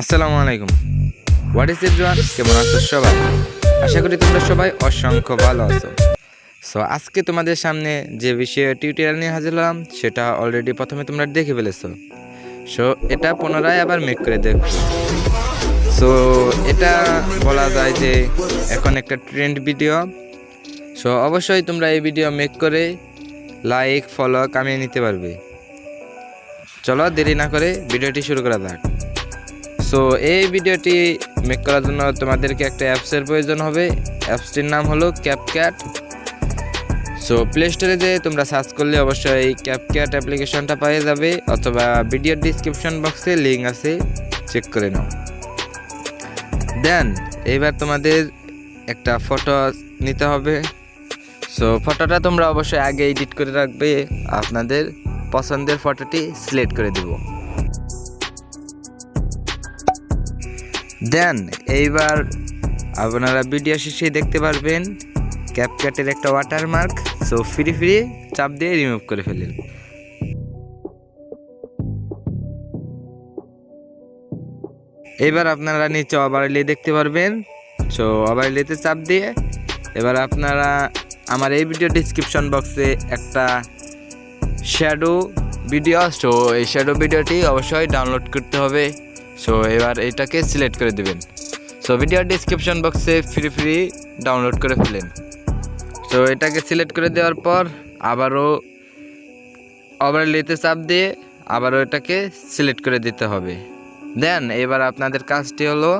আসসালামু আলাইকুম। What is everyone কেমন আছো সবাই? আশা করি তোমরা সবাই অসংখ্য ভালো আছো। সো আজকে তোমাদের সামনে যে বিষয়ে টিউটোরিয়াল নিয়ে হাজির হলাম, সেটা অলরেডি প্রথমে তোমরা দেখে ফেলেছো। সো এটা পুনরায় আবার মেক করে দেখো। সো এটা বলা যায় যে এখন একটা ট্রেন্ড ভিডিও সো অবশ্যই তোমরা এই ভিডিও মেক করে লাইক ফলো কামিয়ে নিতে পারবে। চলো দেরি না করে ভিডিওটি শুরু করা যাক। সো এই ভিডিওটি মেক করার জন্য তোমাদেরকে একটা অ্যাপসের প্রয়োজন হবে। অ্যাপসটির নাম হলো ক্যাপক্যাট সো প্লে স্টোরে যে তোমরা সার্চ করলে অবশ্যই ক্যাপক্যাট অ্যাপ্লিকেশনটা পেয়ে যাবে, অথবা ভিডিওর ডিসক্রিপশন বক্সে লিঙ্ক আছে চেক করে নাও। দেন এইবার তোমাদের একটা ফটো নিতে হবে। সো ফটোটা তোমরা অবশ্যই আগে এডিট করে রাখবে আপনাদের। পছন্দের ফটোটি সিলেক্ট করে দেবো। দেন, এইবার আপনারা ভিডিও শেষে দেখতে পারবেন ক্যাপকাটের একটা ওয়াটারমার্ক সো ফ্রি ফ্রি চাপ দিয়ে রিমুভ করে ফেলেন এবার আপনারা নিচে ওভারলে দেখতে পারবেন। সো ওভারলেতে চাপ দিয়ে এবার আপনারা আমার এই ভিডিও ডিসক্রিপশন বক্সে একটা শ্যাডো ভিডিও সো এই শ্যাডো ভিডিওটি অবশ্যই ডাউনলোড করতে হবে। সো এবার এটাকে সিলেক্ট করে দেবেন। সো ভিডিও ডিসক্রিপশন বক্সে ফ্রি ফ্রি ডাউনলোড করে ফেলেন। সো এটাকে সিলেক্ট করে দেওয়ার পর আবারও ওভারলেতে চাপ দিয়ে আবারও এটাকে সিলেক্ট করে দিতে হবে। দেন এবার আপনাদের কাজটি হলো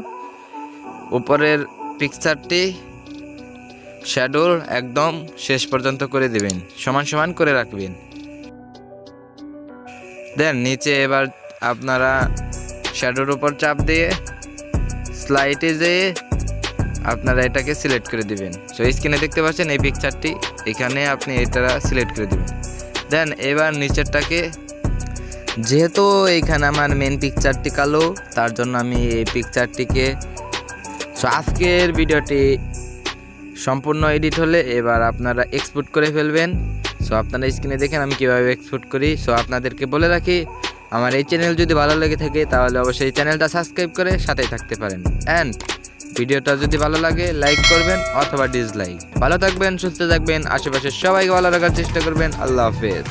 উপরের পিকচারটি শ্যাডোর একদম শেষ পর্যন্ত করে দিবেন। সমান সমান করে রাখবেন। দেন নিচে এবার আপনারা শ্যাডোর উপর চাপ দিয়ে স্লাইডে যেয়ে আপনারা এটাকে সিলেক্ট করে দিবেন। সো স্ক্রিনে দেখতে পাচ্ছেন এই পিকচারটি এখানে আপনি এটা সিলেক্ট করে দিবেন। দেন এবার নিচেরটাকে, যেহেতু এইখানে আমার মেন পিকচারটি কালো, তার জন্য আমি এই পিকচারটিকে সো আজকের ভিডিওটি সম্পূর্ণ এডিট হলে এবার আপনারা এক্সপোর্ট করে ফেলবেন। সো আপনারা স্ক্রিনে দেখেন আমি কীভাবে এক্সপোর্ট করি। সো আপনাদেরকে বলে রাখি, আমার এই চ্যানেল যদি ভালো লেগে থাকে, তাহলে অবশ্যই চ্যানেলটা সাবস্ক্রাইব করে সাথেই থাকতে পারেন। অ্যান্ড ভিডিওটা যদি ভালো লাগে লাইক করবেন অথবা ডিসলাইক ভালো থাকবেন, সুস্থ থাকবেন আশেপাশে সবাইকে ভালো রাখার চেষ্টা করবেন। আল্লাহ হাফেজ।